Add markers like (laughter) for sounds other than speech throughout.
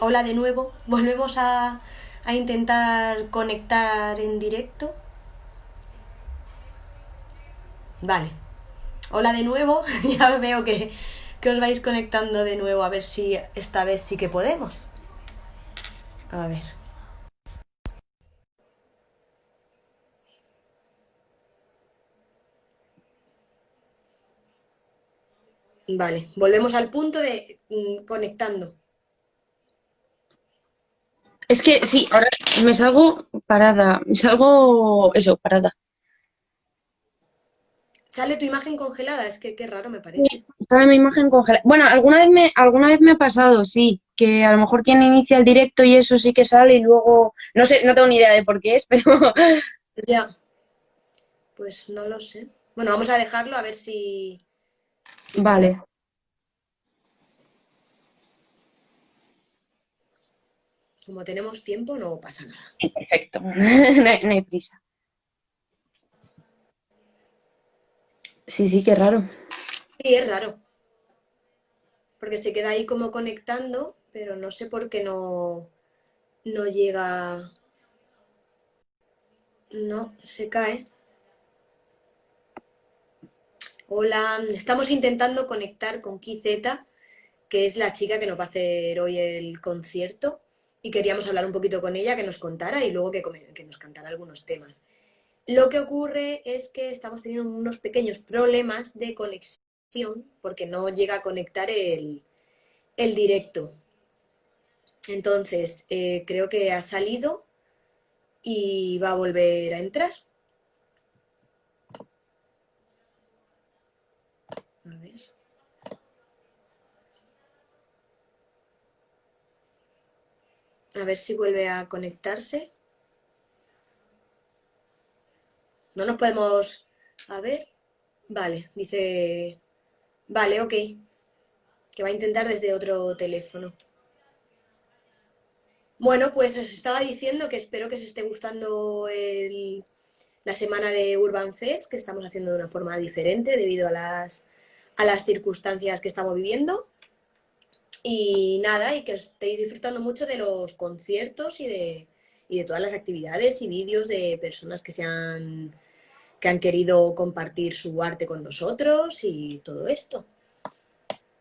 Hola de nuevo. Volvemos a, a intentar conectar en directo. Vale. Hola de nuevo. (laughs) ya veo que, que os vais conectando de nuevo. A ver si esta vez sí que podemos. A ver. Vale, volvemos al punto de mm, conectando. Es que sí, ahora me salgo parada, me salgo eso, parada. Sale tu imagen congelada, es que qué raro me parece. Sale mi imagen congelada. Bueno, alguna vez me, alguna vez me ha pasado, sí, que a lo mejor quien inicia el directo y eso sí que sale y luego, no sé, no tengo ni idea de por qué es, (laughs) pero Ya. Pues no lo sé. Bueno, vamos a dejarlo a ver si... si vale. Como tenemos tiempo, no pasa nada. Sí, perfecto, (laughs) no hay, no hay prisa. Sí, sí, qué raro. Sí, es raro. Porque se queda ahí como conectando, pero no sé por qué no, no llega... No, se cae. Hola, estamos intentando conectar con Kizeta, que es la chica que nos va a hacer hoy el concierto, y queríamos hablar un poquito con ella, que nos contara y luego que, nos cantara algunos temas. Lo que ocurre es que estamos teniendo unos pequeños problemas de conexión porque no llega a conectar el, el directo. Entonces, eh, creo que ha salido y va a volver a entrar. A ver. A ver si vuelve a conectarse. No nos podemos... A ver. Vale, dice... Vale, ok. Que va a intentar desde otro teléfono. Bueno, pues os estaba diciendo que espero que os esté gustando la semana de Urban Fest, que estamos haciendo de una forma diferente debido a las, a las circunstancias que estamos viviendo. Y nada, y que estéis disfrutando mucho de los conciertos y de, y de todas las actividades y vídeos de personas que se han, que han querido compartir su arte con nosotros y todo esto.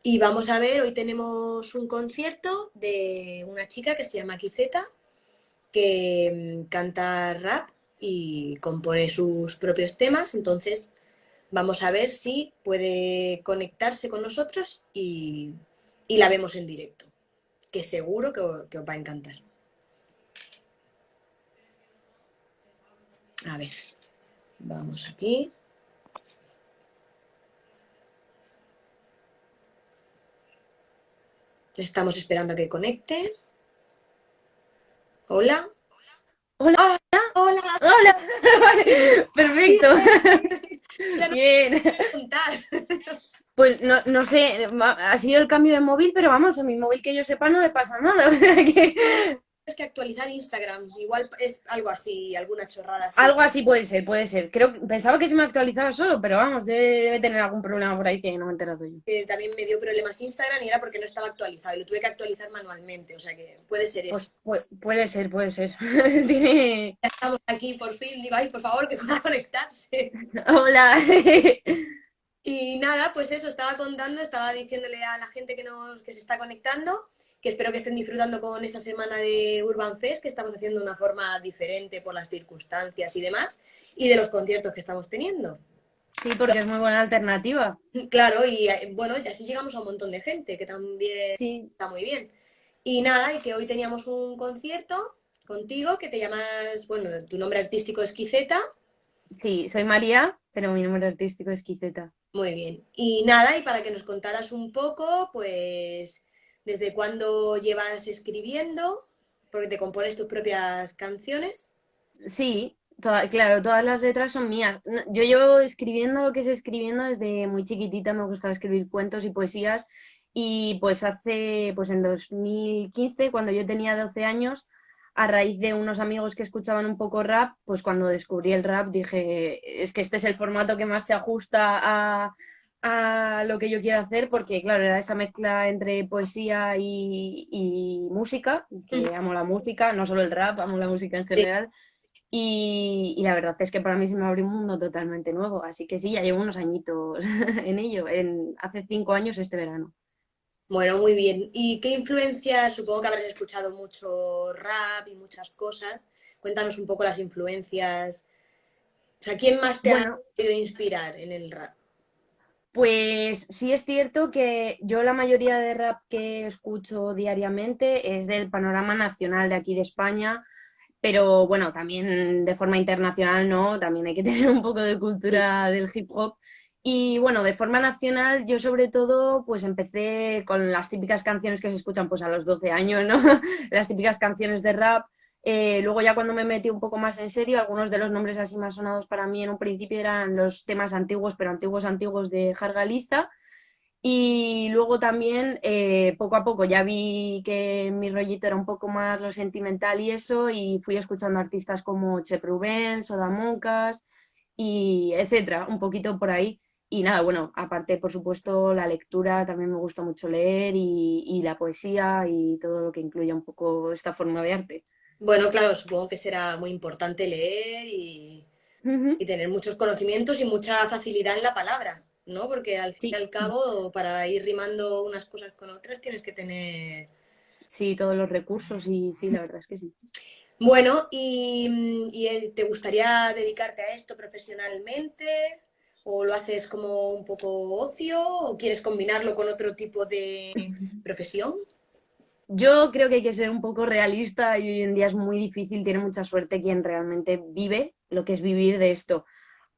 Y vamos a ver, hoy tenemos un concierto de una chica que se llama Kizeta, que mm, canta rap y compone sus propios temas, entonces vamos a ver si puede conectarse con nosotros y, y la vemos en directo, que seguro que, os va a encantar. A ver, vamos aquí. Estamos esperando a que conecte. Hola. Hola. Hola. Hola. (laughs) Perfecto. (laughs) (laughs) Ya no Bien. Pues no, no sé, ha sido el cambio de móvil, pero vamos, a mi móvil que yo sepa no le pasa nada. (laughs) o sea que Es que actualizar Instagram, igual es algo así, alguna chorrada así. algo así puede ser, puede ser. Creo, pensaba que se me actualizaba solo, pero vamos, debe, debe tener algún problema por ahí que no me he enterado yo. También me dio problemas Instagram y era porque no estaba actualizado y lo tuve que actualizar manualmente, o sea que puede ser eso. Pues, pu- puede ser, puede ser. (laughs) Tiene... Ya estamos aquí por fin, digo, ay, por favor, que pueda (laughs) conectarse. Hola. Y nada, pues eso, estaba contando, estaba diciéndole a la gente que, nos, que se está conectando, que espero que estén disfrutando con esta semana de Urban Fest, que estamos haciendo de una forma diferente por las circunstancias y demás, y de los conciertos que estamos teniendo. Sí, porque es muy buena alternativa. Claro, y eh, bueno, y así llegamos a un montón de gente, que también Sí. está muy bien. Y nada, y que hoy teníamos un concierto contigo, que te llamas, bueno, tu nombre artístico es Quizeta. Sí, soy María, pero mi nombre artístico es Quiceta. Muy bien. Y nada, y para que nos contaras un poco, pues, desde cuándo llevas escribiendo, porque te compones tus propias canciones. Sí, toda- claro, todas las letras son mías. Yo llevo escribiendo lo que es escribiendo desde muy chiquitita, me gustaba escribir cuentos y poesías y pues hace, pues en 2015, cuando yo tenía 12 años, a raíz de unos amigos que escuchaban un poco rap, pues cuando descubrí el rap dije, es que este es el formato que más se ajusta a, a lo que yo quiero hacer, porque claro, era esa mezcla entre poesía y, música, que amo la música, no solo el rap, amo la música en general. Y, la verdad es que para mí se me abrió un mundo totalmente nuevo, así que sí, ya llevo unos añitos (laughs) en ello, en, hace cinco años este verano. Bueno, muy bien. ¿Y qué influencias? Supongo que habrás escuchado mucho rap y muchas cosas. Cuéntanos un poco las influencias. O sea, ¿quién más te ha podido inspirar en el rap? Pues sí es cierto que yo la mayoría de rap que escucho diariamente es del panorama nacional de aquí de España, pero bueno, también de forma internacional no, también hay que (laughs) tener un poco de cultura del hip hop. Y bueno, de forma nacional yo sobre todo pues empecé con las típicas canciones que se escuchan pues a los 12 años, ¿no? (laughs) las típicas canciones de rap. Eh, luego ya cuando me metí un poco más en serio, algunos de los nombres así más sonados para mí en un principio eran los temas antiguos, pero antiguos antiguos de Jargaliza. Y luego también, eh, poco a poco, ya vi que mi rollito era un poco más lo sentimental y eso, y fui escuchando artistas como Che Rubén, Soda Moncas, y etcétera, un poquito por ahí. Y nada, bueno, aparte, por supuesto, la lectura, también me gusta mucho leer y, y la poesía y todo lo que incluya un poco esta forma de arte. Bueno, claro, supongo que será muy importante leer y, y tener muchos conocimientos y mucha facilidad en la palabra. ¿no? Porque al fin y al cabo, para ir rimando unas cosas con otras, tienes que tener... Sí, todos los recursos y sí, la verdad es que sí. Bueno, ¿y, eh, te gustaría dedicarte a esto profesionalmente? ¿O lo haces como un poco ocio? ¿O quieres combinarlo con otro tipo de (laughs) profesión? Yo creo que hay que ser un poco realista y hoy en día es muy difícil, tiene mucha suerte quien realmente vive lo que es vivir de esto.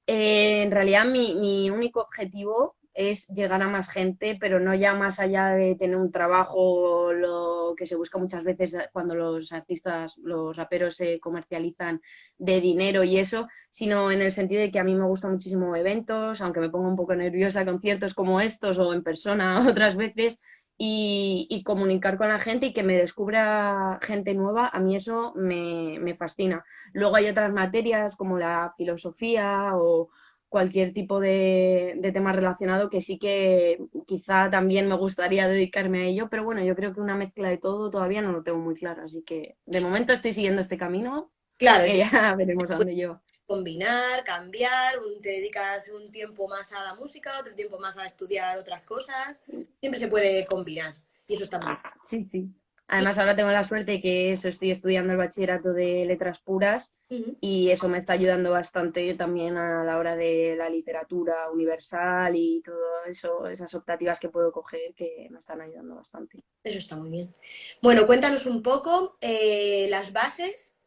Eh, en realidad mi, único objetivo es llegar a más gente, pero no ya más allá de tener un trabajo, lo que se busca muchas veces cuando los artistas, los raperos se comercializan de dinero y eso, sino en el sentido de que a mí me gustan muchísimo eventos, aunque me ponga un poco nerviosa conciertos como estos o en persona (laughs) otras veces, y, comunicar con la gente y que me descubra gente nueva, a mí eso me, fascina. Luego hay otras materias como la filosofía o cualquier tipo de, tema relacionado que sí que quizá también me gustaría dedicarme a ello, pero bueno, yo creo que una mezcla de todo todavía no lo tengo muy claro, así que de momento estoy siguiendo este camino. Claro, que ya (laughs) veremos a dónde lleva combinar, cambiar, te dedicas un tiempo más a la música, otro tiempo más a estudiar otras cosas, siempre se puede combinar y eso está bien. Sí, sí. Además ahora tengo la suerte de que eso estoy estudiando el bachillerato de letras puras y eso me está ayudando bastante también a la hora de la literatura universal y todo eso, esas optativas que puedo coger que me están ayudando bastante. Eso está muy bien. Bueno, cuéntanos un poco eh, las bases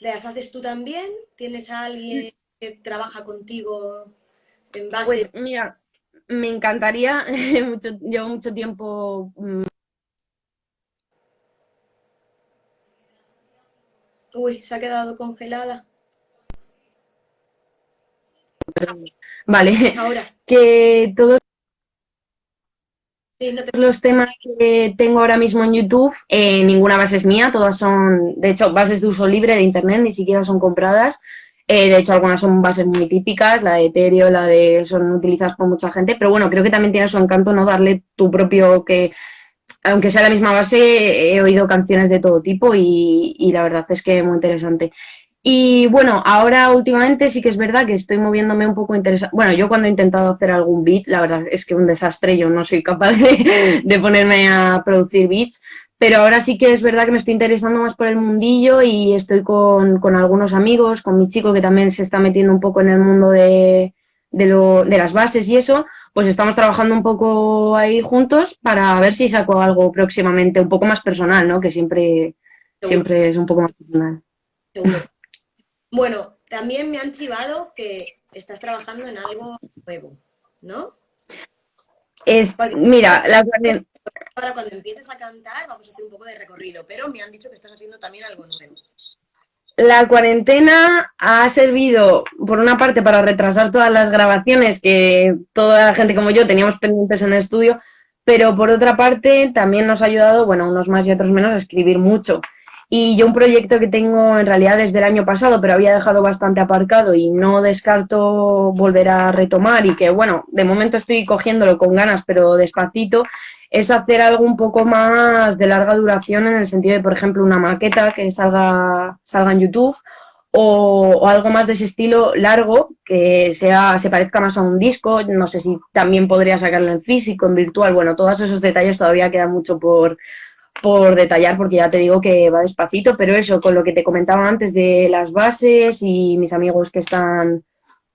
¿Las haces tú también? ¿Tienes a alguien que trabaja contigo en base? Pues mira, me encantaría, (laughs) mucho, llevo mucho tiempo... Uy, se ha quedado congelada. Vale, ahora. (laughs) Que todos los temas que tengo ahora mismo en YouTube, eh, ninguna base es mía, todas son, de hecho, bases de uso libre de Internet, ni siquiera son compradas. Eh, de hecho, algunas son bases muy típicas, la de Ethereum, la de son utilizadas por mucha gente, pero bueno, creo que también tiene su encanto no darle tu propio que aunque sea la misma base, he oído canciones de todo tipo y, la verdad es que muy interesante. Y bueno, ahora últimamente sí que es verdad que estoy moviéndome un poco interesante. Bueno, yo cuando he intentado hacer algún beat, la verdad es que un desastre, yo no soy capaz de, ponerme a producir beats, pero ahora sí que es verdad que me estoy interesando más por el mundillo y estoy con, algunos amigos, con mi chico que también se está metiendo un poco en el mundo de las bases y eso, pues estamos trabajando un poco ahí juntos para ver si saco algo próximamente un poco más personal, ¿no? Que siempre, siempre es un poco más personal. Bueno, también me han chivado que estás trabajando en algo nuevo, ¿no? Es, mira, la Ahora cuando empieces a cantar vamos a hacer un poco de recorrido, pero me han dicho que estás haciendo también algo nuevo. La cuarentena ha servido, por una parte, para retrasar todas las grabaciones que toda la gente como yo teníamos pendientes en el estudio, pero por otra parte también nos ha ayudado, bueno, unos más y otros menos, a escribir mucho. Y yo un proyecto que tengo en realidad desde el año pasado, pero había dejado bastante aparcado y no descarto volver a retomar y que, bueno, de momento estoy cogiéndolo con ganas, pero despacito, es hacer algo un poco más de larga duración en el sentido de, por ejemplo, una maqueta que salga, salga en YouTube o, algo más de ese estilo largo, que sea, se parezca más a un disco, no sé si también podría sacarlo en físico, en virtual, bueno, todos esos detalles todavía queda mucho por, por detallar porque ya te digo que va despacito, pero eso, con lo que te comentaba antes de las bases y mis amigos que están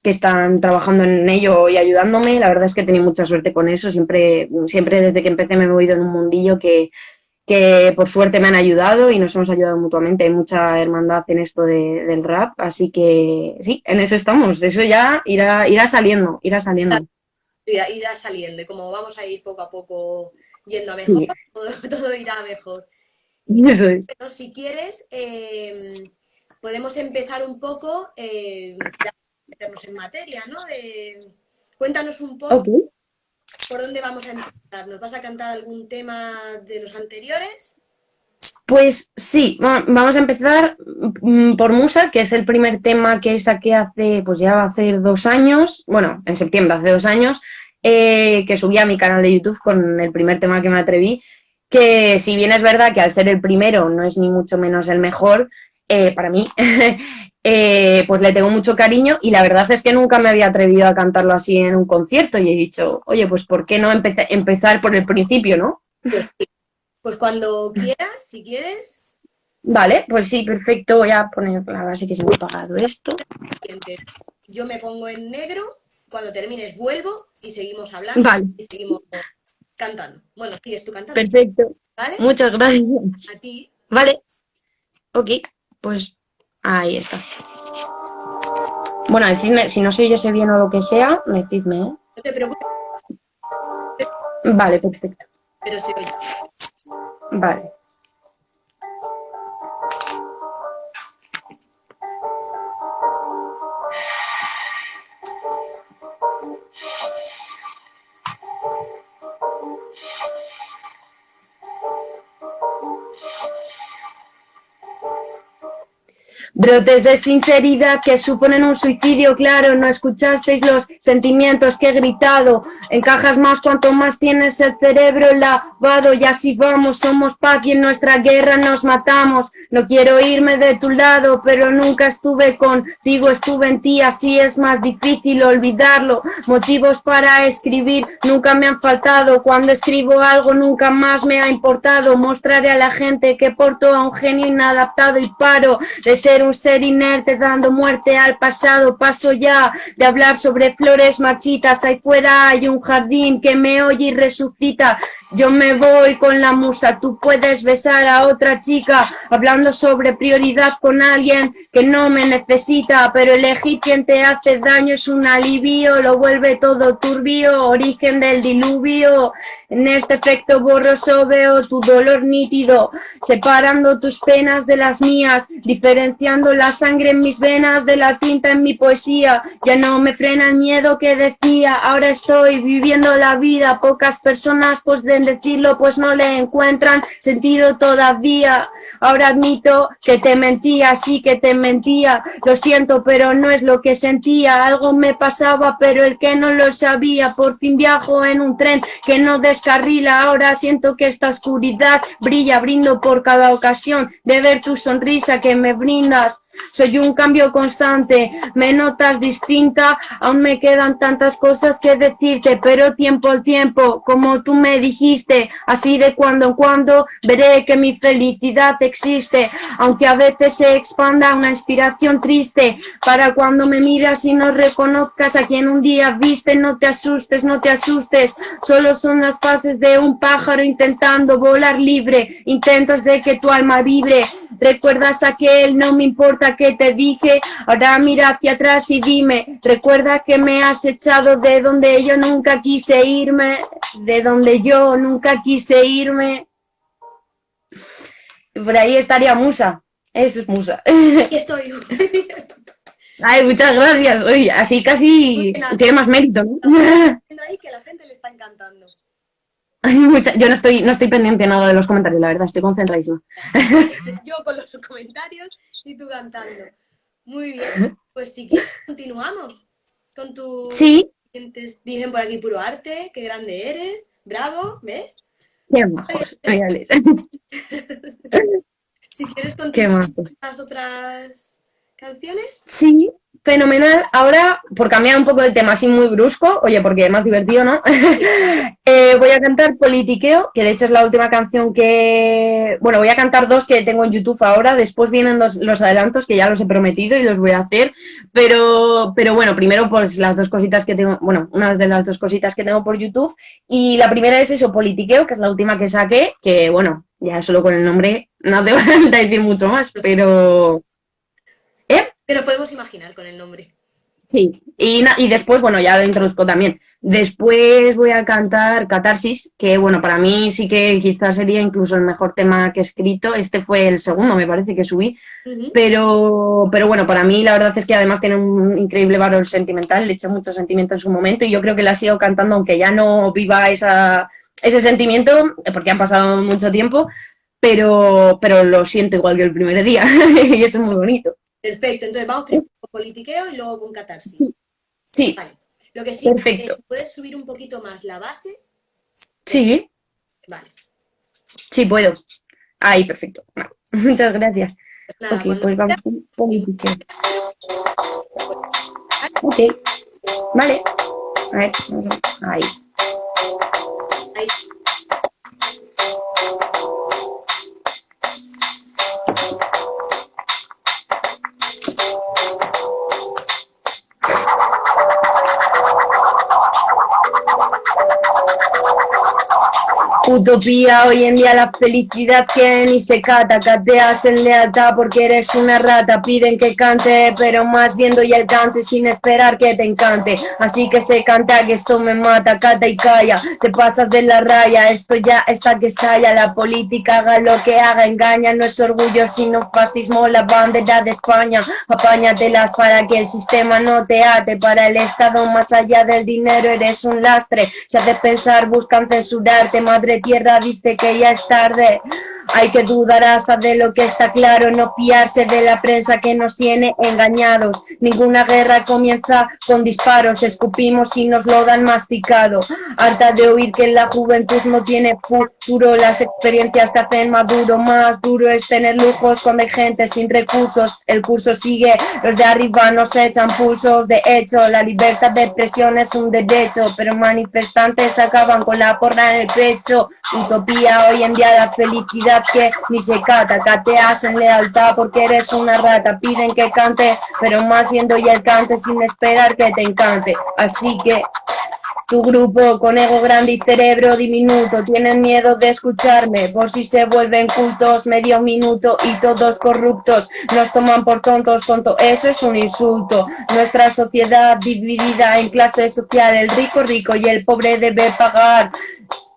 que están trabajando en ello y ayudándome, la verdad es que he tenido mucha suerte con eso, siempre, siempre desde que empecé me he movido en un mundillo que, que por suerte me han ayudado y nos hemos ayudado mutuamente. Hay mucha hermandad en esto del rap, así que sí, en eso estamos. Eso ya irá, irá saliendo, irá saliendo. Irá, saliendo y como vamos a ir poco a poco yendo a mejor, (laughs) todo, irá mejor. Eso es. Pero si quieres, em, podemos empezar un poco, eh, meternos en materia, ¿no? cuéntanos un poco ¿Por dónde vamos a empezar? ¿Nos vas a cantar algún tema de los anteriores? Pues sí, vamos a empezar mm, por Musa, que es el primer tema que saqué hace, pues ya va a ser dos años, bueno, en septiembre, hace dos años, eh, que subí a mi canal de YouTube con el primer tema que me atreví, que si bien es verdad que al ser el primero no es ni mucho menos el mejor, eh, para mí, (laughs) Eh, pues le tengo mucho cariño y la verdad es que nunca me había atrevido a cantarlo así en un concierto y he dicho, oye, pues ¿por qué no empezar por el principio, no? Pues, cuando quieras, si quieres. Vale, pues sí, perfecto, voy a poner, la sí que se me ha apagado esto. Yo me pongo en negro, cuando termines vuelvo y seguimos hablando y seguimos cantando. Bueno, sigues tú cantando. Perfecto. ¿Vale? Muchas gracias. A ti. Vale. Ok, pues Ahí está. Bueno, decidme, si no se oyese bien o lo que sea, decidme, ¿eh? No te preocupes. Vale, perfecto. Pero se oye. Vale. Brotes de sinceridad que suponen un suicidio, claro, no escuchasteis los sentimientos que he gritado. Encajas más cuanto más tienes el cerebro lavado y así vamos, somos paz y en nuestra guerra nos matamos. No quiero irme de tu lado, pero nunca estuve contigo, estuve en ti, así es más difícil olvidarlo. Motivos para escribir nunca me han faltado, cuando escribo algo nunca más me ha importado. Mostraré a la gente que porto a un genio inadaptado y paro de ser un ser inerte dando muerte al pasado. Paso ya de hablar sobre flores marchitas. Ahí fuera hay un jardín que me oye y resucita. Yo me voy con la musa. Tú puedes besar a otra chica hablando sobre prioridad con alguien que no me necesita. Pero elegir quien te hace daño es un alivio. Lo vuelve todo turbio. Origen del diluvio. En este efecto borroso veo tu dolor nítido. Separando tus penas de las mías. Diferenciando la sangre en mis venas de la tinta en mi poesía. Ya no me frena el miedo que decía, ahora estoy viviendo la vida. Pocas personas pueden decirlo, pues no le encuentran sentido todavía. Ahora admito que te mentía, sí que te mentía. Lo siento, pero no es lo que sentía. Algo me pasaba, pero el que no lo sabía. Por fin viajo en un tren que no descarrila. Ahora siento que esta oscuridad brilla, brindo por cada ocasión de ver tu sonrisa que me brinda quizás soy un cambio constante, me notas distinta, aún me quedan tantas cosas que decirte, pero tiempo al tiempo, como tú me dijiste, así de cuando en cuando veré que mi felicidad existe, aunque a veces se expanda una inspiración triste, para cuando me miras y no reconozcas a quien un día viste, no te asustes, no te asustes, solo son las fases de un pájaro intentando volar libre, intentos de que tu alma vibre, recuerdas aquel no me importa que te dije, ahora mira hacia atrás y dime, recuerda que me has echado de donde yo nunca quise irme, de donde yo nunca quise irme. Por ahí estaría Musa, eso es Musa. (laughs) Aquí estoy. Ay, muchas gracias. Oye, así casi tiene más mérito, ¿no? (laughs) ahí que la gente le está encantando. Yo no estoy, no estoy pendiente nada de los comentarios, la verdad, estoy concentradísima. Yo con los comentarios y tú cantando. Muy bien, pues si quieres continuamos con tu... Sí. Dicen por aquí puro arte, qué grande eres, bravo, ¿ves? Qué majos, (laughs) Si quieres continuar con las otras canciones. Sí, fenomenal. Ahora, por cambiar un poco de tema así muy brusco, oye, porque es más divertido, ¿no? (laughs) Eh, voy a cantar Politiqueo, que de hecho es la última canción que... Bueno, voy a cantar dos que tengo en YouTube ahora, después vienen los, los adelantos que ya los he prometido y los voy a hacer, pero, pero bueno, primero pues las dos cositas que tengo, bueno, una de las dos cositas que tengo por YouTube, y la primera es eso, Politiqueo, que es la última que saqué, que bueno, ya solo con el nombre no te (laughs) falta decir mucho más, pero pero podemos imaginar con el nombre. Sí, y, y después, bueno, ya lo introduzco también. Después voy a cantar Catarsis, que bueno, para mí sí que quizás sería incluso el mejor tema que he escrito. Este fue el segundo, me parece que subí. pero, pero bueno, para mí la verdad es que además tiene un increíble valor sentimental, le eché mucho sentimiento en su momento y yo creo que la sigo cantando aunque ya no viva esa, ese sentimiento, porque han pasado mucho tiempo, pero, pero lo siento igual que el primer día (laughs) y eso es muy bonito. Perfecto, entonces vamos primero con politiqueo y luego con catarsis. Sí. sí. Vale. Lo que sí es, ¿puedes subir un poquito más la base? Sí. Vale. Sí, puedo. Ahí, perfecto. (laughs) Muchas gracias. Pues nada, ok, pues vamos con politiqueo. Ok. Vale. A ver, ahí. Ahí. Utopía, hoy en día la felicidad que ni se cata, cateas en lealtad porque eres una rata, piden que cante, pero más viendo ya el cante sin esperar que te encante, así que se canta que esto me mata, cata y calla, te pasas de la raya, esto ya está que estalla, la política haga lo que haga, engaña, no es orgullo sino fascismo, la bandera de España, apáñatelas para que el sistema no te ate, para el Estado más allá del dinero eres un lastre, se hace pensar, buscan censurarte, madre tierra dice que ya es tarde. Hay que dudar hasta de lo que está claro, no fiarse de la prensa que nos tiene engañados. Ninguna guerra comienza con disparos, escupimos y nos lo dan masticado. Harta de oír que la juventud no tiene futuro, las experiencias te hacen maduro. Más duro es tener lujos cuando hay gente sin recursos. El curso sigue, los de arriba nos echan pulsos. De hecho, la libertad de expresión es un derecho, pero manifestantes acaban con la porra en el pecho. Utopía, hoy en día la felicidad que ni se cata, cateas en lealtad porque eres una rata, piden que cante, pero más viendo ya el cante sin esperar que te encante, así que tu grupo con ego grande y cerebro diminuto tienen miedo de escucharme. Por si se vuelven cultos medio minuto y todos corruptos. Nos toman por tontos, tonto, eso es un insulto. Nuestra sociedad dividida en clases social, el rico rico y el pobre debe pagar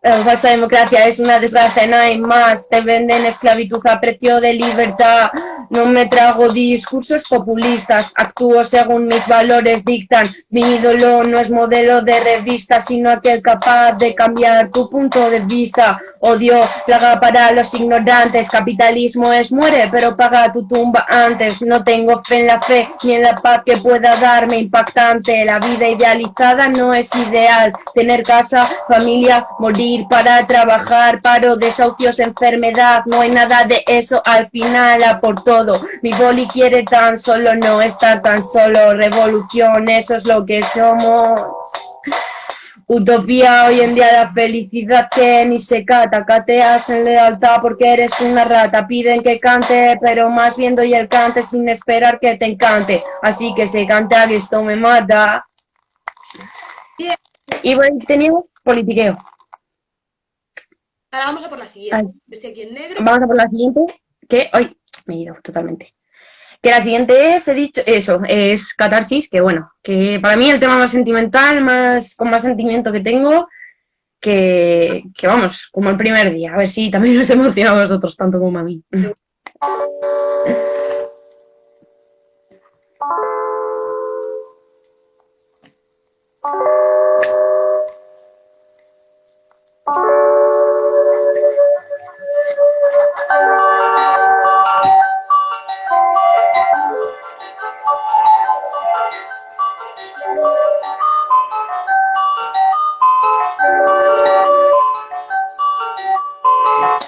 la falsa democracia es una desgracia, no hay más. Te venden esclavitud a precio de libertad. No me trago discursos populistas. Actúo según mis valores dictan. Mi ídolo no es modelo de revista, sino aquel capaz de cambiar tu punto de vista. Odio, plaga para los ignorantes. Capitalismo es muere, pero paga tu tumba antes. No tengo fe en la fe ni en la paz que pueda darme impactante. La vida idealizada no es ideal. Tener casa, familia, morir para trabajar, paro, desahucios, enfermedad, no hay nada de eso al final, a por todo. Mi boli quiere tan solo no estar tan solo, revolución, eso es lo que somos. Utopía hoy en día la felicidad que ni se cata, cateas en lealtad porque eres una rata, piden que cante, pero más viendo y el cante sin esperar que te encante, así que se canta que esto me mata. Y bueno, tenemos politiqueo. Ahora vamos a por la siguiente. Estoy aquí en negro. Vamos a por la siguiente, que hoy me he ido totalmente. Que la siguiente es, he dicho, eso, es Catarsis, que bueno, que para mí el tema más sentimental, más con más sentimiento que tengo, que, que vamos, como el primer día. A ver si también os (laughs) emociona a vosotros tanto como a mí. (laughs)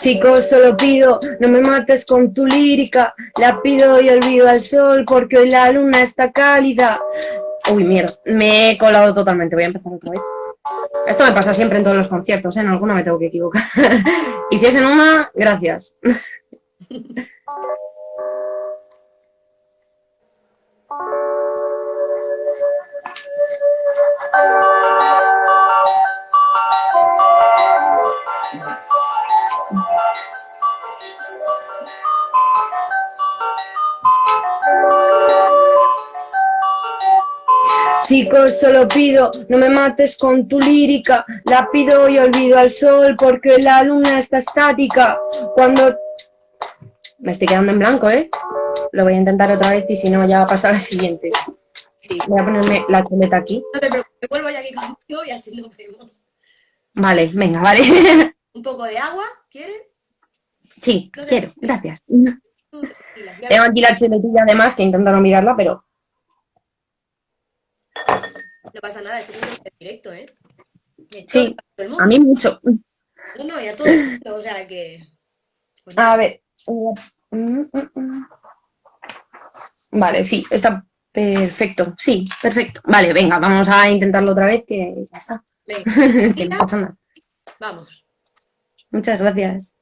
Chicos, solo pido, no me mates con tu lírica. La pido y olvido al sol porque hoy la luna está cálida. Uy, mierda, me he colado totalmente. Voy a empezar otra vez. Esto me pasa siempre en todos los conciertos, ¿eh? en alguna me tengo que equivocar. (laughs) y si es en una, gracias. (laughs) Chicos, solo pido, no me mates con tu lírica, la pido y olvido al sol porque la luna está estática. Cuando... Me estoy quedando en blanco, ¿eh? Lo voy a intentar otra vez y si no ya va a pasar la siguiente. Voy a ponerme la chuleta aquí. No te preocupes, vuelvo ya aquí contigo y así lo vemos. Vale, venga, vale. (laughs) ¿Un poco de agua? ¿Quieres? Sí, quiero, gracias. Tengo aquí la chuletilla además, que intento no mirarla, pero no pasa nada, esto es directo, ¿eh? sí, a mí mucho. No, no, ya todo el mundo, o sea que... Pues a ver. Vale, sí, está perfecto. Sí, perfecto. Vale, venga, vamos a intentarlo otra vez, que ya está. Venga, (laughs) Vamos. Muchas gracias.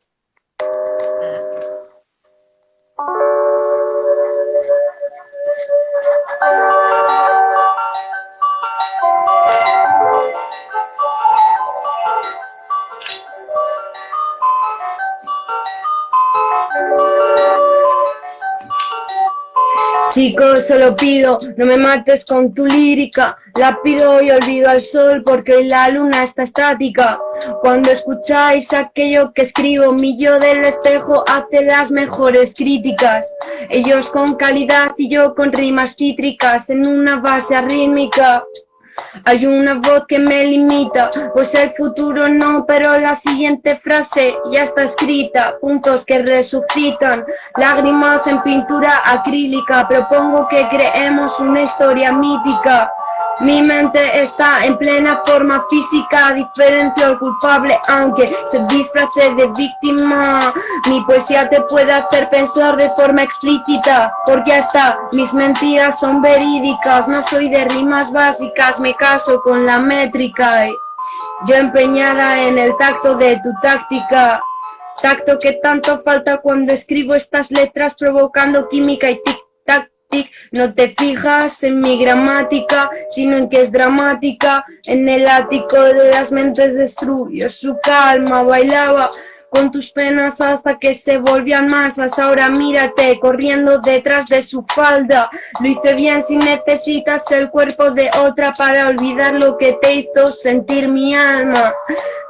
Chicos, solo pido, no me mates con tu lírica, la pido y olvido al sol porque la luna está estática. Cuando escucháis aquello que escribo, mi yo del espejo hace las mejores críticas. Ellos con calidad y yo con rimas cítricas en una base arrítmica. Hay una voz que me limita, pues el futuro no, pero la siguiente frase ya está escrita. Puntos que resucitan, lágrimas en pintura acrílica. Propongo que creemos una historia mítica. Mi mente está en plena forma física, diferencio al culpable aunque se disfrace de víctima. Mi poesía te puede hacer pensar de forma explícita, porque hasta mis mentiras son verídicas. No soy de rimas básicas, me caso con la métrica. Yo empeñada en el tacto de tu táctica. Tacto que tanto falta cuando escribo estas letras provocando química y tic no te fijas en mi gramática, sino en que es dramática. En el ático de las mentes destruyó su calma, bailaba con tus penas hasta que se volvían masas. Ahora mírate corriendo detrás de su falda. Lo hice bien si necesitas el cuerpo de otra para olvidar lo que te hizo sentir mi alma.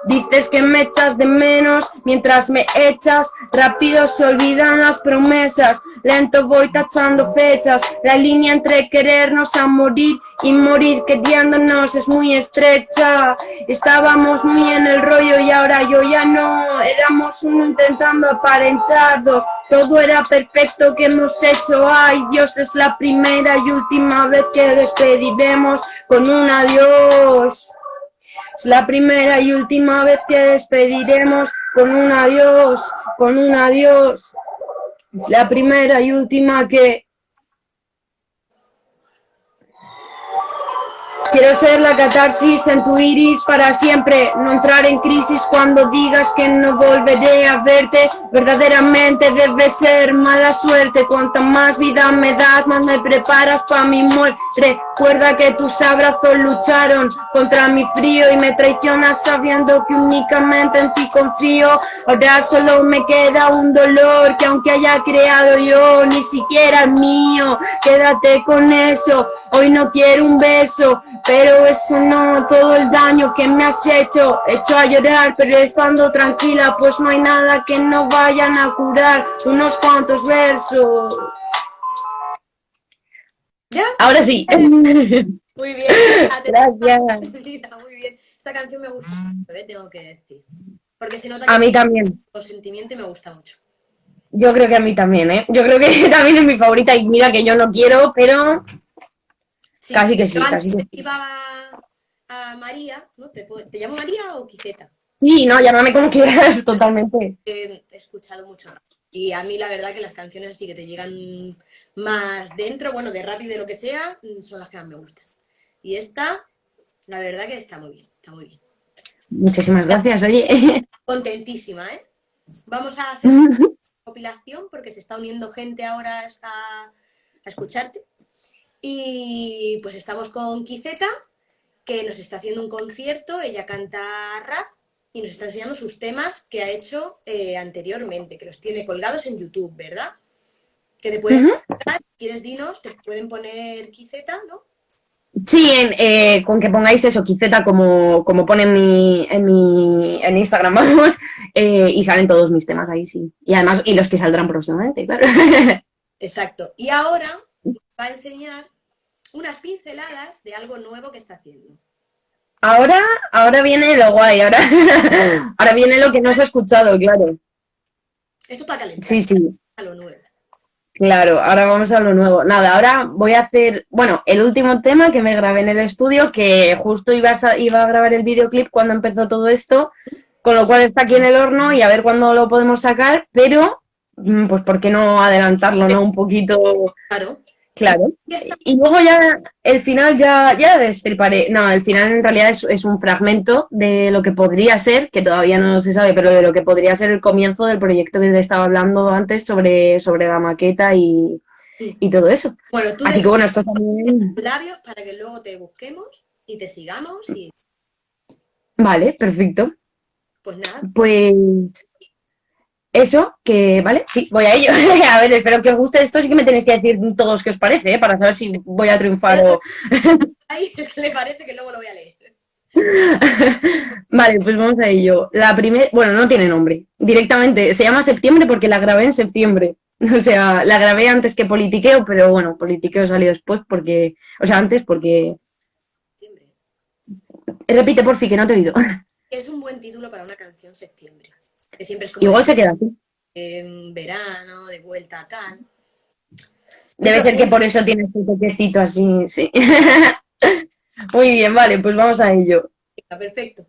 Dices que me echas de menos mientras me echas. Rápido se olvidan las promesas. Lento voy tachando fechas. La línea entre querernos a morir y morir queriéndonos es muy estrecha. Estábamos muy en el rollo y ahora yo ya no. Éramos uno intentando aparentar dos. Todo era perfecto que hemos hecho. Ay, Dios, es la primera y última vez que despediremos con un adiós. Es la primera y última vez que despediremos con un adiós, con un adiós. La primera y última que Quiero ser la catarsis en tu iris para siempre, no entrar en crisis cuando digas que no volveré a verte. Verdaderamente debe ser mala suerte, cuanta más vida me das, más me preparas para mi muerte. Recuerda que tus abrazos lucharon contra mi frío y me traicionas sabiendo que únicamente en ti confío. Ahora solo me queda un dolor que aunque haya creado yo, ni siquiera es mío. Quédate con eso, hoy no quiero un beso, pero eso no, todo el daño que me has hecho, hecho a llorar, pero estando tranquila, pues no hay nada que no vayan a curar, unos cuantos versos. ¿Ya? Ahora sí. (laughs) Muy bien. (laughs) Gracias. Muy bien. Esta canción me gusta mucho, ¿eh? tengo que decir. Porque se nota que a mí también. Con sentimiento y me gusta mucho. Yo creo que a mí también, ¿eh? Yo creo que (laughs) también es mi favorita y mira que yo no quiero, pero casi que sí, casi que sí. A María, ¿no? ¿Te, llamo María o Quijeta? Sí, no, llámame como quieras, (laughs) totalmente. He escuchado mucho. Y a mí la verdad que las canciones así que te llegan más dentro, bueno, de rap y de lo que sea, son las que más me gustan. Y esta, la verdad que está muy bien, está muy bien. Muchísimas gracias, oye. (laughs) Contentísima, ¿eh? Vamos a hacer (laughs) una compilación porque se está uniendo gente ahora a, a escucharte. Y pues estamos con Quizeta, que nos está haciendo un concierto, ella canta rap y nos está enseñando sus temas que ha hecho eh, anteriormente, que los tiene colgados en YouTube, ¿verdad? Que te pueden, ¿quieres dinos? Te pueden poner Quizeta, ¿no? Sí, eh, con que pongáis eso, Quizeta, como, como pone en mi, en mi en Instagram, (laughs) vamos, eh, y salen todos mis temas ahí, sí. Y además, y los que saldrán próximamente, claro. (laughs) Exacto. Y ahora va a enseñar unas pinceladas de algo nuevo que está haciendo. Ahora, ahora viene lo guay, ahora, (laughs) ahora viene lo que no se ha escuchado, claro. Esto es para calentar. Sí, sí. A lo nuevo. Claro, ahora vamos a lo nuevo. Nada, ahora voy a hacer, bueno, el último tema que me grabé en el estudio, que justo iba a, iba a grabar el videoclip cuando empezó todo esto, con lo cual está aquí en el horno y a ver cuándo lo podemos sacar, pero mm, pues ¿por qué no adelantarlo, no? Un poquito... Claro. Claro. Y luego ya, el final ya, ya destriparé. No, el final en realidad es, un fragmento de lo que podría ser, que todavía no se sabe, pero de lo que podría ser el comienzo del proyecto que te estaba hablando antes sobre, sobre la maqueta y, todo eso. Bueno, tú Así que bueno, esto también... labios para que luego te busquemos y te sigamos y... Vale, perfecto. Pues nada. Pues eso, que, ¿vale? Sí, voy a ello. (laughs) a ver, espero que os guste esto, sí que me tenéis que decir todos qué os parece, ¿eh? para saber si voy a triunfar o... (laughs) Ay, ¿qué le parece que luego lo voy a leer? (laughs) vale, pues vamos a ello. La primera, bueno, no tiene nombre. Directamente, se llama Septiembre porque la grabé en septiembre. O sea, la grabé antes que Politiqueo, pero bueno, Politiqueo salió después porque... O sea, antes porque... Septiembre. Repite, por fin, que no te he oído. Es un buen título para una canción Septiembre. Igual se queda así. En verano, de vuelta a tal. Debe ser que por eso tiene este toquecito así, sí. (laughs) Muy bien, vale, pues vamos a ello. Perfecto.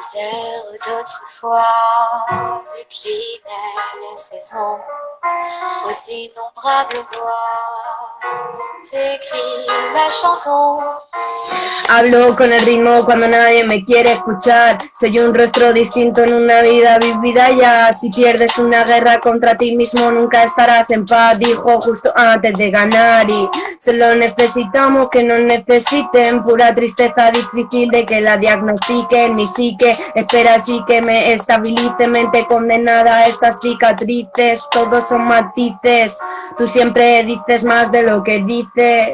les heures d'autrefois déclinaient les saisons. Aux innombrables ma chanson. Hablo con el ritmo cuando nadie me quiere escuchar. Soy un rostro distinto en una vida vivida ya. Si pierdes una guerra contra ti mismo, nunca estarás en paz. Dijo justo antes de ganar. Y se lo necesitamos que nos necesiten. Pura tristeza difícil de que la diagnostiquen. Mi psique espera así que me estabilice. Mente condenada a estas cicatrices. Todos son matices. Tú siempre dices más de lo que dices.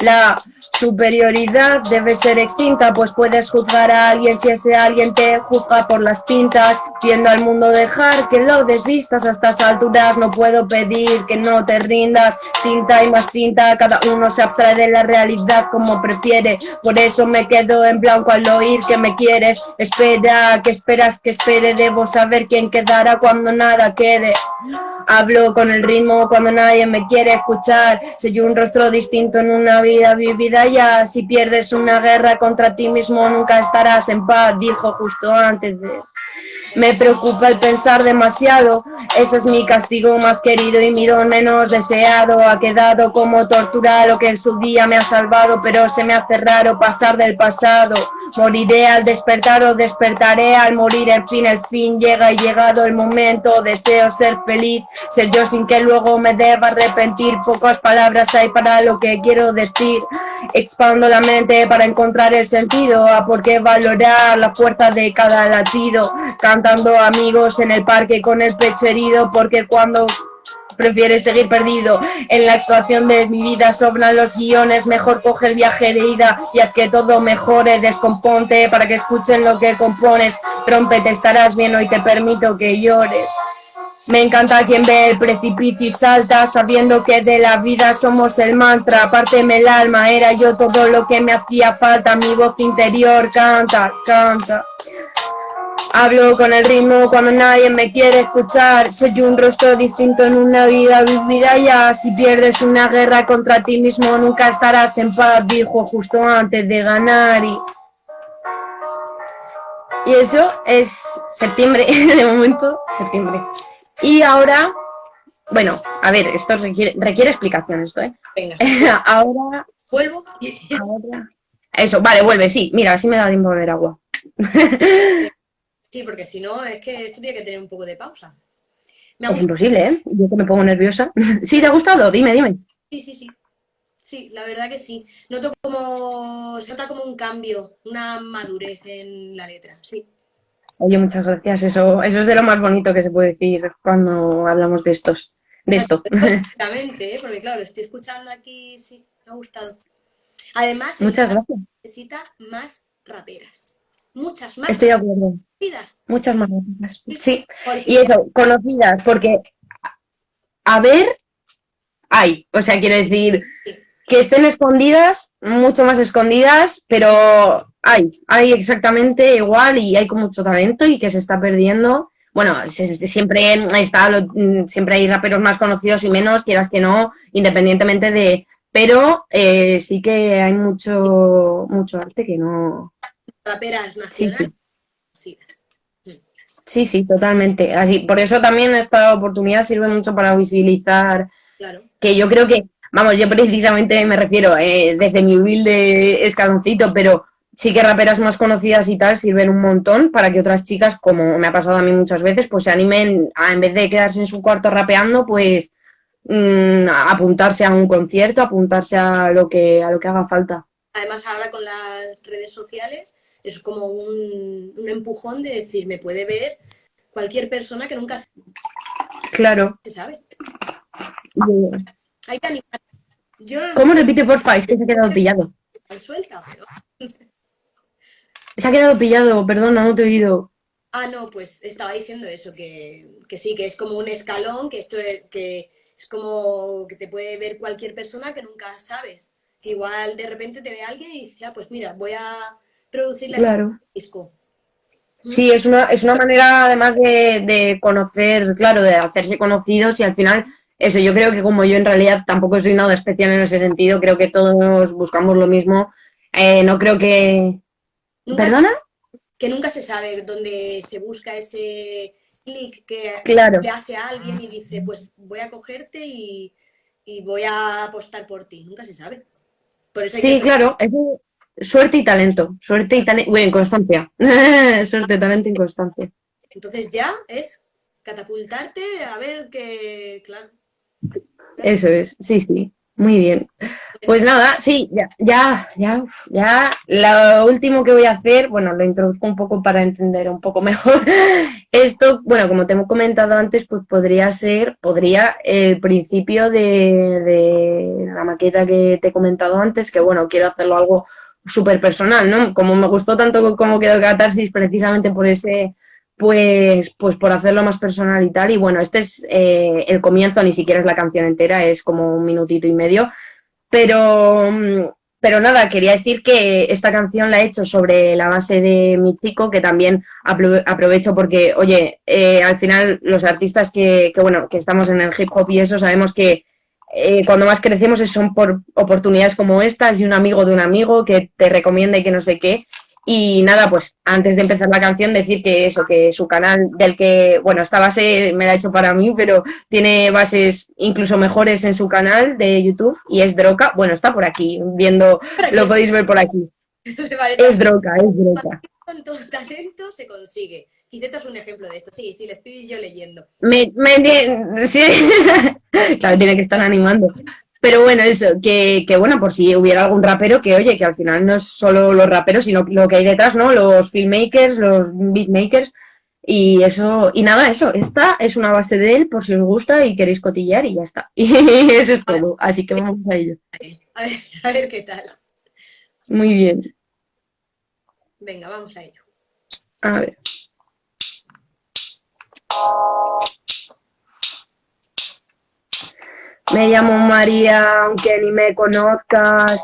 La superioridad debe ser extinta, pues puedes juzgar a alguien si ese alguien te juzga por las pintas, viendo al mundo dejar que lo desvistas. A estas alturas, no puedo pedir que no te rindas, tinta y más tinta, cada uno se abstrae de la realidad como prefiere, por eso me quedo en blanco al oír que me quieres, espera, que esperas que espere, debo saber quién quedará cuando nada quede, hablo con el ritmo cuando nadie me quiere escuchar, soy un rostro distinto en una vida vivida. Ya, si pierdes una guerra contra ti mismo nunca estarás en paz, dijo justo antes de... Me preocupa el pensar demasiado, ese es mi castigo más querido y mi don menos deseado. Ha quedado como tortura lo que en su día me ha salvado, pero se me hace raro pasar del pasado. Moriré al despertar o despertaré al morir, en fin, el fin llega y llegado el momento. Deseo ser feliz, ser yo sin que luego me deba arrepentir. Pocas palabras hay para lo que quiero decir. Expando la mente para encontrar el sentido, a por qué valorar la fuerza de cada latido cantando amigos en el parque con el pecho herido, porque cuando prefieres seguir perdido en la actuación de mi vida sobran los guiones, mejor coge el viaje de ida y haz que todo mejore, descomponte para que escuchen lo que compones, te estarás bien hoy te permito que llores. Me encanta quien ve el precipicio y salta, sabiendo que de la vida somos el mantra, apárteme el alma, era yo todo lo que me hacía falta, mi voz interior canta, canta. Hablo con el ritmo cuando nadie me quiere escuchar. Soy un rostro distinto en una vida vivida ya. Si pierdes una guerra contra ti mismo, nunca estarás en paz, dijo justo antes de ganar. Y, y eso es septiembre, (laughs) de momento, septiembre. Y ahora, bueno, a ver, esto requiere, requiere explicación esto, ¿eh? Venga, (laughs) ahora, vuelvo. ahora... Eso, vale, vuelve, sí. Mira, así me da tiempo beber agua. (laughs) Sí, porque si no, es que esto tiene que tener un poco de pausa. Me Es imposible, ¿eh? Yo que me pongo nerviosa. (laughs) ¿Sí te ha gustado? Dime, dime. Sí, sí, sí. Sí, la verdad que sí. Noto como, se nota como un cambio, una madurez en la letra, sí. Oye, muchas gracias. Eso, eso es de lo más bonito que se puede decir cuando hablamos de estos, de esto. (laughs) (laughs) Exactamente, ¿eh? porque claro, lo estoy escuchando aquí, sí, me ha gustado. Además, Muchas gracias. necesita más raperas. Muchas más Estoy de acuerdo. conocidas. Muchas más. Sí. Y eso, conocidas, porque a ver, hay. O sea, quiero decir, que estén escondidas, mucho más escondidas, pero hay, hay exactamente igual y hay con mucho talento y que se está perdiendo. Bueno, se- se- siempre está, lo- mm, siempre hay raperos más conocidos y menos, quieras que no, independientemente de. Pero eh, sí que hay mucho, mucho arte que no. Raperas nacionales sí. Sí, sí, totalmente. Así, por eso también esta oportunidad sirve mucho para visibilizar Claro. que yo creo que, vamos, yo precisamente me refiero eh, desde mi humilde escaloncito, pero sí que raperas más conocidas y tal sirven un montón para que otras chicas, como me ha pasado a mí muchas veces, pues se animen a, en vez de quedarse en su cuarto rapeando, pues mm, a apuntarse a un concierto, apuntarse a lo que, a lo que haga falta. Además, ahora con las redes sociales es como un, un empujón de decir, me puede ver cualquier persona que nunca se Claro. sabe. Hay que animar. Yo no ¿Cómo repite, porfa? Es que se ha quedado pillado. suelta, pero... Se ha quedado pillado, perdona, no te he oído. Ah, no, pues estaba diciendo eso, que, que sí, que es como un escalón, que esto es, que es como que te puede ver cualquier persona que nunca sabes. Igual de repente te ve alguien y dice, ah, pues mira, voy a producirle este Claro. disco. Sí, es una, es una manera además de, de conocer, claro, de hacerse conocidos y al final, eso, yo creo que como yo en realidad tampoco soy nada especial en ese sentido, creo que todos buscamos lo mismo. Eh, no creo que... Nunca ¿Perdona? que nunca se sabe dónde se busca ese clic que Claro. le hace a alguien y dice, pues voy a cogerte y, y voy a apostar por ti. Nunca se sabe. Por eso Sí, que- claro, es de suerte y talento, suerte y talento, bueno, inconstancia, (laughs) suerte, talento y constancia. Entonces ya es catapultarte a ver que, claro. Eso es, sí, sí, muy bien. Pues nada, sí, ya, ya, ya, ya, lo último que voy a hacer, bueno, lo introduzco un poco para entender un poco mejor. (laughs) Esto, bueno, como te hemos comentado antes, pues podría ser, podría el principio de, de la maqueta que te he comentado antes, que bueno, quiero hacerlo algo súper personal, ¿no? Como me gustó tanto como quedó Catarsis precisamente por ese, pues, pues por hacerlo más personal y tal. Y bueno, este es eh, el comienzo, ni siquiera es la canción entera, es como un minutito y medio. Pero, mm, pero nada, quería decir que esta canción la he hecho sobre la base de mi chico, que también apro- aprovecho porque, oye, eh, al final los artistas que, que, bueno, que estamos en el hip hop y eso, sabemos que eh, cuando más crecemos son por oportunidades como estas y un amigo de un amigo que te recomienda y que no sé qué. Y nada, pues antes de empezar la canción decir que eso, que su canal del que, bueno, esta base me la ha hecho para mí, pero tiene bases incluso mejores en su canal de YouTube y es Droca. Bueno, está por aquí, viendo, lo podéis ver por aquí. (laughs) Es Droca, es Droca. con todo talento se consigue. Quizeta es un ejemplo de esto. Sí, sí, le estoy yo leyendo. Me, me- sí. (laughs) claro, tiene que estar animando. Pero bueno, eso, que, que bueno, por si hubiera algún rapero, que oye, que al final no es solo los raperos, sino lo que hay detrás, ¿no? Los filmmakers, los beatmakers, y eso, y nada, eso, esta es una base de él, por si os gusta y queréis cotillar, y ya está. (laughs) Y eso es todo, así que vamos a ello. A ver, a ver qué tal. Muy bien, Venga, vamos a ello. a ver. Me llamo María, aunque ni me conozcas.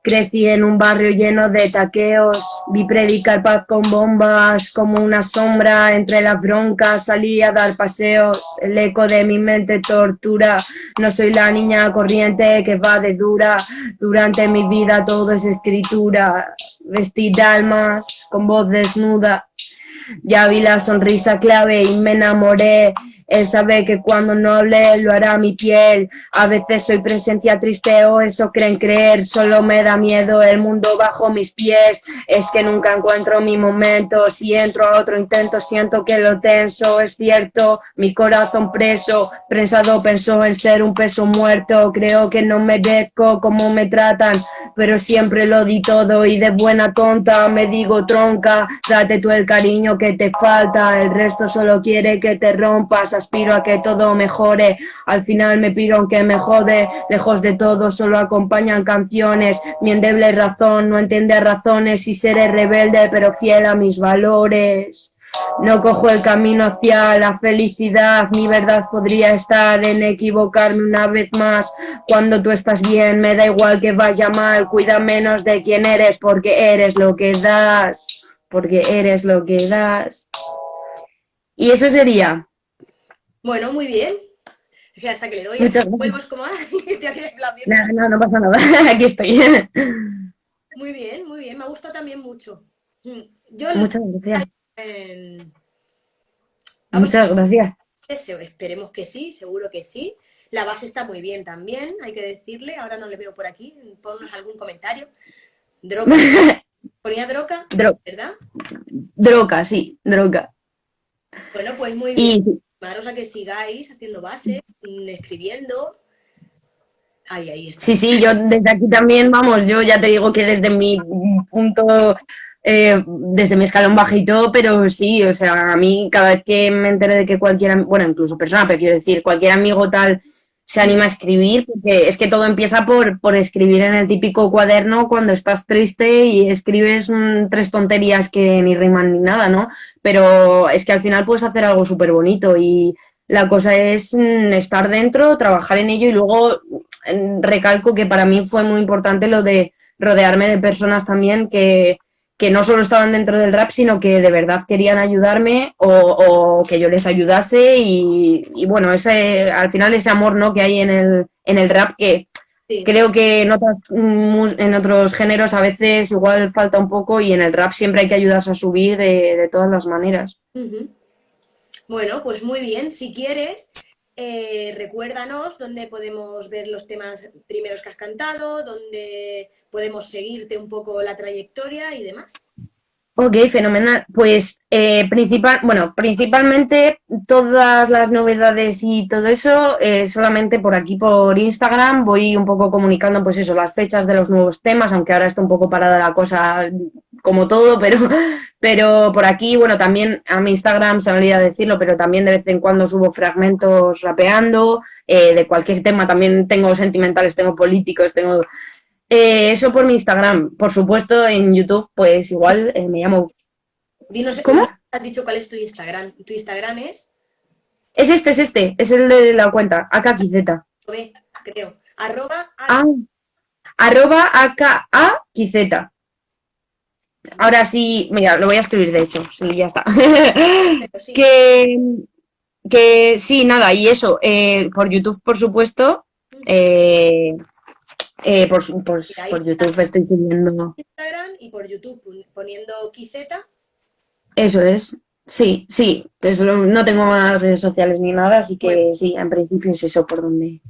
Crecí en un barrio lleno de taqueos, vi predicar paz con bombas, como una sombra entre las broncas, salí a dar paseos, el eco de mi mente tortura, no soy la niña corriente que va de dura, durante mi vida todo es escritura, vestí almas con voz desnuda, ya vi la sonrisa clave y me enamoré, él sabe que cuando no hable lo hará mi piel. A veces soy presencia triste o eso creen creer. Solo me da miedo el mundo bajo mis pies. Es que nunca encuentro mi momento. Si entro a otro intento siento que lo tenso. Es cierto, mi corazón preso. Prensado pensó en ser un peso muerto. Creo que no merezco como me tratan. Pero siempre lo di todo y de buena tonta me digo tronca. Date tú el cariño que te falta. El resto solo quiere que te rompas aspiro a que todo mejore, al final me piro aunque me jode, lejos de todo solo acompañan canciones, mi endeble razón no entiende razones y seré rebelde pero fiel a mis valores. No cojo el camino hacia la felicidad, mi verdad podría estar en equivocarme una vez más. Cuando tú estás bien, me da igual que vaya mal, cuida menos de quién eres porque eres lo que das, porque eres lo que das. Y eso sería bueno, muy bien. hasta que le doy, vuelvos como (laughs) No, no, no pasa nada, (laughs) aquí estoy. Muy bien, muy bien, me ha gustado también mucho. Mm, yo Muchas gracias. Muchas gracias. Esperemos que sí, seguro que sí. La base está muy bien también, hay que decirle. Ahora no le veo por aquí. Ponnos algún comentario. Droga. (laughs) ¿Ponía droga? ¿Verdad? Droga, sí, droga. Bueno, pues muy bien a que sigáis haciendo bases, mm, escribiendo. Ahí, ahí. Sí, sí, yo desde aquí también, vamos, yo ya te digo que desde mi punto, eh, desde mi escalón bajito, pero sí, o sea, a mí cada vez que me enteré de que cualquier, bueno, incluso persona, pero quiero decir, cualquier amigo tal se anima a escribir, porque es que todo empieza por, por escribir en el típico cuaderno cuando estás triste y escribes tres tonterías que ni riman ni nada, ¿no? Pero es que al final puedes hacer algo súper bonito y la cosa es mm, estar dentro, trabajar en ello y luego mm, recalco que para mí fue muy importante lo de rodearme de personas también que, que no solo estaban dentro del rap, sino que de verdad querían ayudarme o, que yo les ayudase y, bueno, ese al final ese amor ¿no? que hay en el, en el rap que creo que en, en otros géneros a veces igual falta un poco y en el rap siempre hay que ayudarse a subir de, todas las maneras. Bueno, pues muy bien, si quieres, eh, recuérdanos dónde podemos ver los temas primeros que has cantado, dónde podemos seguirte un poco la trayectoria y demás. Ok, fenomenal. Pues eh, principal, bueno, principalmente todas las novedades y todo eso eh, solamente por aquí por Instagram voy un poco comunicando pues eso, las fechas de los nuevos temas, aunque ahora está un poco parada la cosa como todo, (laughs) pero, pero por aquí, bueno, también a mi Instagram se me olvida decirlo, pero también de vez en cuando subo fragmentos rapeando, eh, de cualquier tema, también tengo sentimentales, tengo políticos, tengo eh, eso por mi Instagram. Por supuesto, en YouTube, pues igual eh, me llamo... Dinos, ¿Cómo? ¿Has dicho cuál es tu Instagram? ¿Tu Instagram es? Es este, es este. Es el de la cuenta. AKQZ. creo. Arroba... Ah, arroba AKAQZ. Ahora sí, mira, lo voy a escribir de hecho, sí, ya está. (laughs) que, que sí, nada, y eso, eh, por YouTube, por supuesto, eh, eh, por, por, por, YouTube estoy subiendo. Instagram y por YouTube poniendo Quizeta. Eso es. Sí, sí. no tengo más redes sociales ni nada, así que sí, en principio es eso por donde.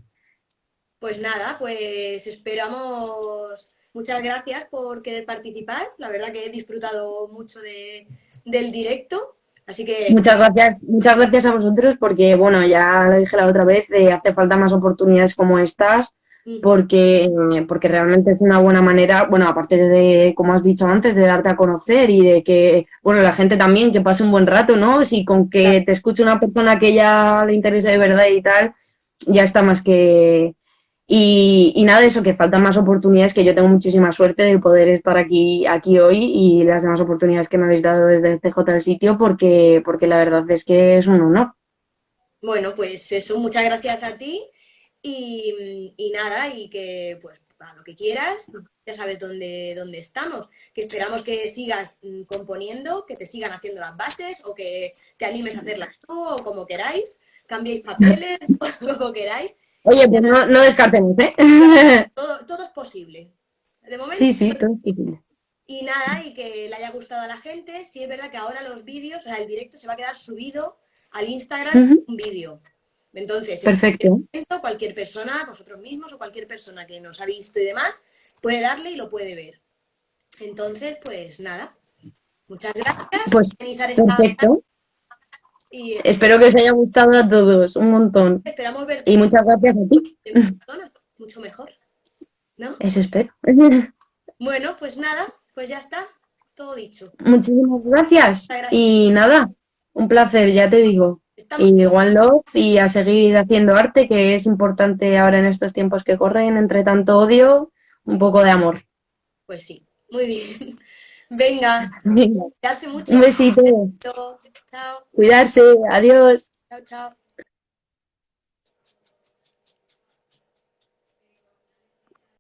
Pues nada, pues esperamos. Muchas gracias por querer participar. La verdad que he disfrutado mucho de, del directo. Así que... Muchas gracias, muchas gracias a vosotros porque, bueno, ya lo dije la otra vez, eh, hace falta más oportunidades como estas porque, porque realmente es una buena manera, bueno, aparte de, como has dicho antes, de darte a conocer y de que, bueno, la gente también que pase un buen rato, ¿no? Si con que te escuche una persona que ya le interesa de verdad y tal, ya está más que... Y, y nada, eso, que faltan más oportunidades, que yo tengo muchísima suerte de poder estar aquí, aquí hoy y las demás oportunidades que me habéis dado desde el CJ del sitio, porque, porque la verdad es que es un honor. Bueno, pues eso, muchas gracias a ti y, nada, y que pues para lo que quieras, ya sabes dónde, dónde estamos. Que esperamos que sigas mm, componiendo, que te sigan haciendo las bases o que te animes a hacerlas tú o como queráis. Cambiéis papeles, (laughs) como queráis. Oye, pues no, no descartemos, ¿eh? (laughs) Todo, todo es posible. De momento, Sí, sí, todo es posible. Y nada, y que le haya gustado a la gente. Sí es verdad que ahora los vídeos, o sea, el directo se va a quedar subido al Instagram un vídeo. Entonces, en Perfecto. cualquier momento, cualquier persona, vosotros mismos o cualquier persona que nos ha visto y demás, puede darle y lo puede ver. Entonces, pues nada. Muchas gracias Pues por organizar esta perfecto. y Espero que os haya gustado a todos, un montón. esperamos verte Y muchas gracias a ti. (laughs) mucho mejor. ¿No? Eso espero. (laughs) Bueno, pues nada, pues ya está, todo dicho. Muchísimas gracias. Y nada, un placer, ya te digo. Y One Love y a seguir haciendo arte, que es importante ahora en estos tiempos que corren, entre tanto odio, un poco de amor. Pues sí, muy bien. (laughs) Venga, Venga, cuidarse mucho. un besito, Chao, cuidarse, adiós. chao, chao.